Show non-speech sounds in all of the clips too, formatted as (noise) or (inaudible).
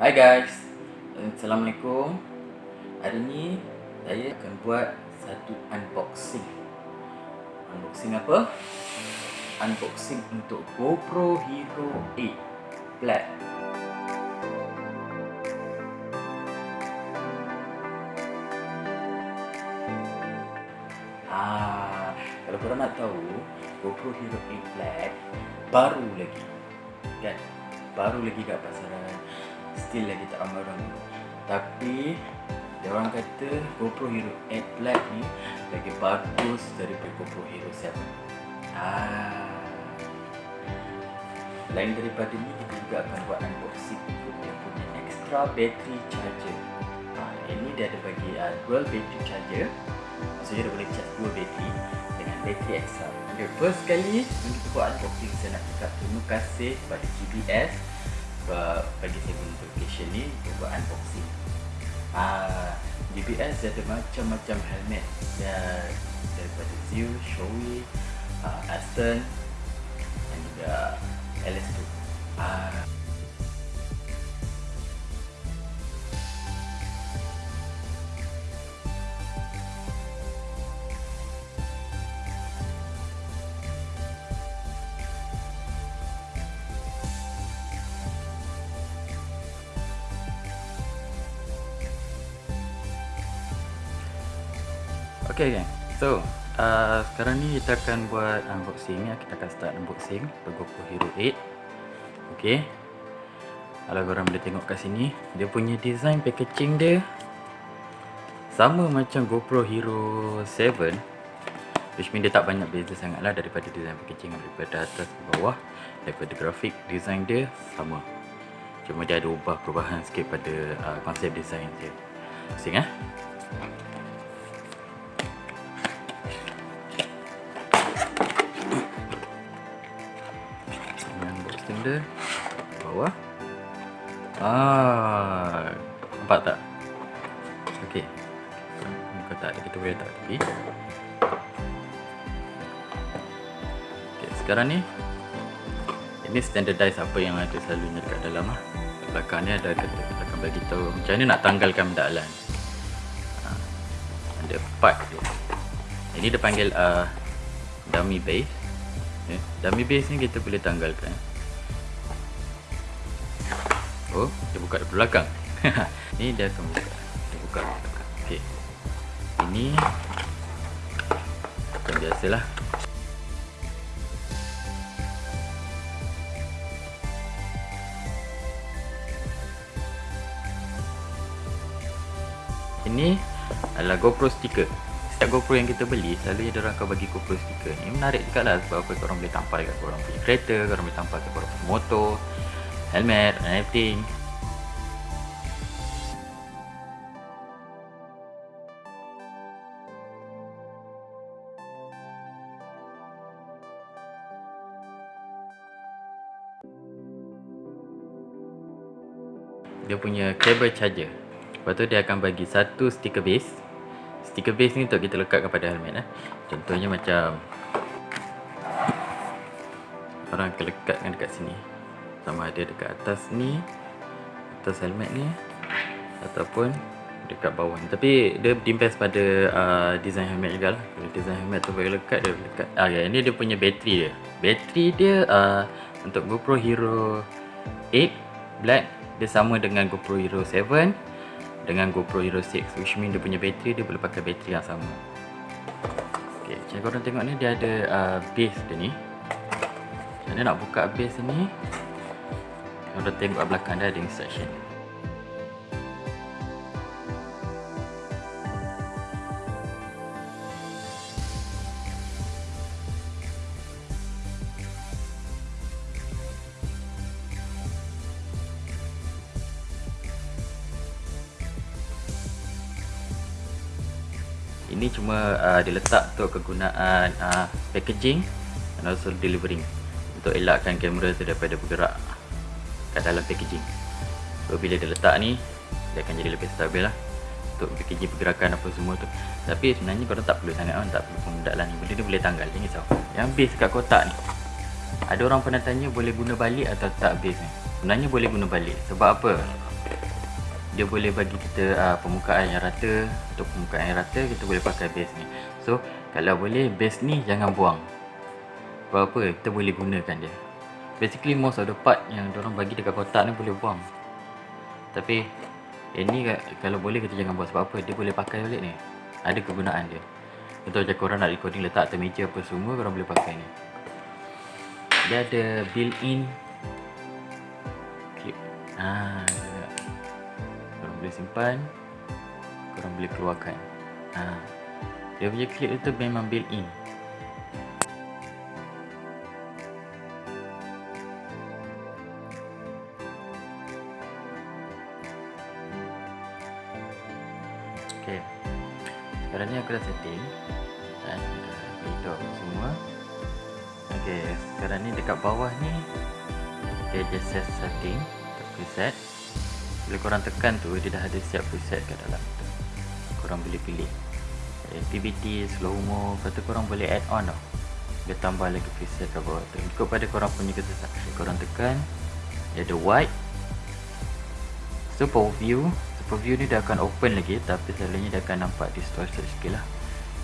Hai guys. Assalamualaikum. Hari ni Saya akan buat Satu unboxing. Unboxing apa? Unboxing untuk GoPro Hero 8 Black. Ah, Kalau korang nak tahu GoPro Hero 8 Black Baru lagi Kan? Baru lagi kat pasaran Still lagi tak ramai orang guna Tapi Dia orang kata GoPro Hero 8 Black ni Lagi bagus daripada GoPro Hero 7 ah. Lain daripada ni Kita juga akan buat unboxing Untuk dia punya extra battery charger. Ah, Ini dia ada bagi uh, dual battery charger. Maksudnya dia boleh charge dua battery Dengan battery extra. Okay, first kali kita buat unboxing Saya nak cakap terima kasih kepada GBS bagi saya notification ni untuk buat unboxing. Ah, GBS ada macam-macam helmet dan daripada Zeus, Shoei, uh, Aston dan juga LS2. Ah, Okay gang, so uh, sekarang ni kita akan buat unboxing ya. Kita akan start unboxing. Untuk GoPro Hero 8 Okay. Kalau korang boleh tengok kat sini Dia punya design packaging dia Sama macam GoPro Hero 7 Which mean dia tak banyak beza sangat lah daripada design packaging Daripada atas ke bawah. Daripada grafik design dia sama. Cuma dia ada ubah perubahan sikit pada uh, konsep design dia. Pusing eh dia bawah. Ah nampak tak? Okey. Muka tak ada kita boleh letak tepi okey sekarang ni ini standardize apa yang ada selalunya dekat dalam ah? Belakang ni ada kata akan bagi tahu macam mana nak tanggalkan mendalan ah, ada part dia ini dia panggil uh, dummy base. Okay. dummy base ni kita boleh tanggalkan Oh, dia buka dari belakang. (laughs) ni dia akan buka. Dia buka dari belakang. Okey. Ini macam biasalah. Ini adalah GoPro sticker. Setiap GoPro yang kita beli, selalunya dia akan bagi GoPro sticker. Ini menarik juga lah sebab apa korang boleh tampal kat korang punya kereta, korang boleh tampal kat korang punya motor helmet and everything dia punya cable charger. Lepas tu dia akan bagi satu sticker base. Sticker base ni untuk kita lekat kepada helmet eh. contohnya macam orang akan lekatkan dekat sini sama ada dekat atas ni atas helmet ni ataupun dekat bawah ni. Tapi dia depends pada uh, design helmet juga lah. Kalau design helmet tu bagi lekat dia lekat. Ah ya ini dia punya bateri dia. Bateri dia uh, untuk GoPro Hero 8 black. Dia sama dengan GoPro Hero 7 dengan GoPro Hero 6 which mean dia punya bateri dia boleh pakai bateri yang sama. Ok macam korang tengok ni dia ada uh, base dia ni. Macam nak buka base ni tengok kat belakang dia ada instruction Ini cuma uh, diletak untuk kegunaan uh, packaging dan also delivering. Untuk elakkan kamera tu daripada bergerak kat dalam packaging. So bila dia letak ni dia akan jadi lebih stabil lah. Untuk packaging pergerakan apa semua tu. Tapi sebenarnya korang tak perlu sangat kan tak perlu pemudalan ni. Benda ni boleh tanggal jangan risau yang base kat kotak ni. Ada orang pernah tanya boleh guna balik atau tak base ni? Sebenarnya boleh guna balik. Sebab apa? Dia boleh bagi kita uh, permukaan yang rata. Untuk permukaan yang rata kita boleh pakai base ni. So kalau boleh base ni jangan buang. Sebab apa? Kita boleh gunakan dia basically most of the part yang orang bagi dekat kotak ni boleh buang. Tapi ini kalau boleh kita jangan buang sebab apa? Dia boleh pakai balik ni. Ada kegunaan dia. Contoh macam korang nak recording letak atas meja apa semua korang boleh pakai ni. Dia ada built in clip. Ah boleh simpan. Korang boleh keluarkan. Ha. dia punya clip tu memang built aku dah setting dan dah semua. Ok sekarang ni dekat bawah ni dia just set setting preset. Bila korang tekan tu dia dah ada siap preset kat dalam tu. Korang boleh pilih. Activity, slow mo lepas tu korang boleh add on tau. Dia tambah lagi preset kat bawah tu. Ikut pada korang punya kesesakan korang tekan dia ada white super view super view ni dah akan open lagi tapi selalunya dia akan nampak distorted sikit lah.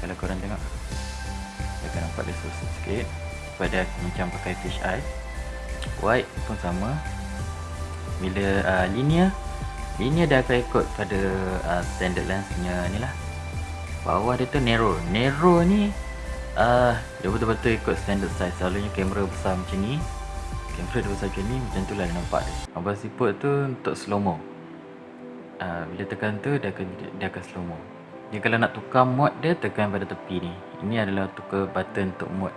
Kalau korang tengok dia akan nampak distorted sikit. Pada macam pakai fish eye. White pun sama. Bila uh, linear ini dia akan ikut pada uh, standard lens punya ni lah. Bawah dia tu narrow. Narrow ni uh, dia betul-betul ikut standard size. Selalunya kamera besar macam ni kamera dia besar macam ni macam tu lah nampak dia. Abang siput tu untuk slow mo uh, bila tekan tu dia akan, dia akan slow mo. Ni kalau nak tukar mode dia tekan pada tepi ni. Ini adalah tukar button untuk mode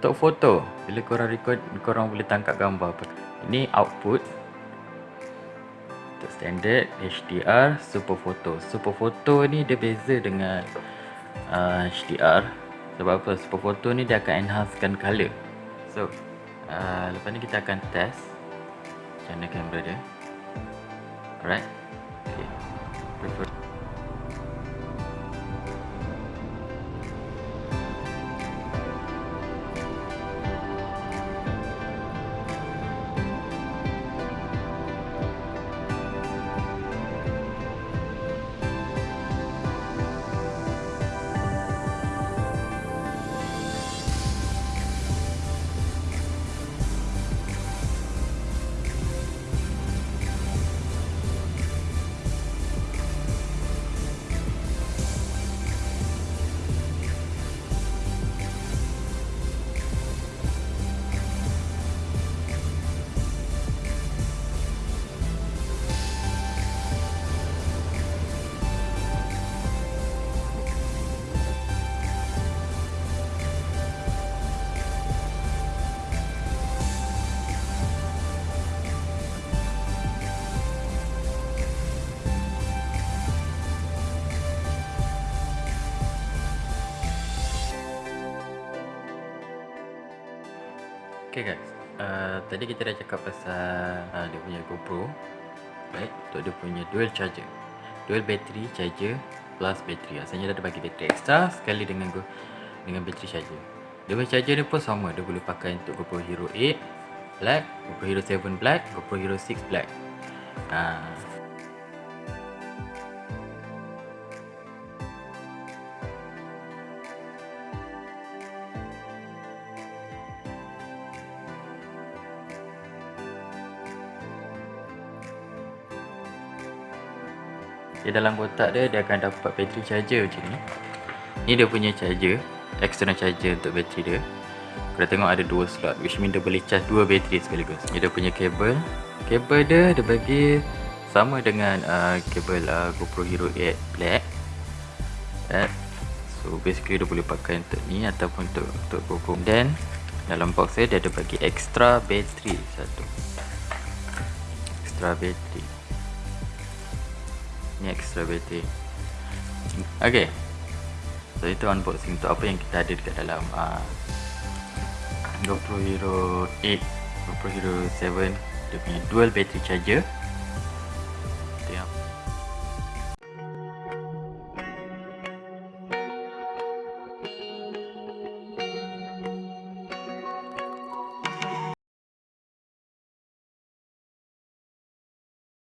untuk foto bila korang record korang boleh tangkap gambar ini output untuk standard HDR super photo. Super photo ni dia beza dengan uh, HDR sebab apa? Super photo ni dia akan enhancekan color. So uh, lepas ni kita akan test macam mana kamera dia. Alright okay. Okay guys, uh, tadi kita dah cakap pasal uh, dia punya GoPro. Right, untuk dia punya dual charger. Dual battery charger plus battery Asalnya dia ada bagi battery extra sekali dengan go, dengan battery charger. Dia punya charger ni pun sama, dia boleh pakai untuk GoPro Hero 8 Black, GoPro Hero 7 Black, GoPro Hero 6 Black. Uh, Di dalam kotak dia dia akan dapat bateri charger macam ni. Ni dia punya charger, external charger untuk bateri dia. Kalau tengok ada dua slot which mean dia boleh charge dua bateri sekaligus. Ni dia punya kabel. Kabel dia dia bagi sama dengan uh, kabel uh, GoPro Hero 8 Black. Right. So basically dia boleh pakai untuk ni ataupun untuk untuk GoPro. Then dalam box dia dia ada bagi extra bateri satu. Extra bateri ni extra battery ok so itu unboxing untuk apa yang kita ada dekat dalam uh, GoPro Hero 8 GoPro Hero 7 dia punya dual battery charger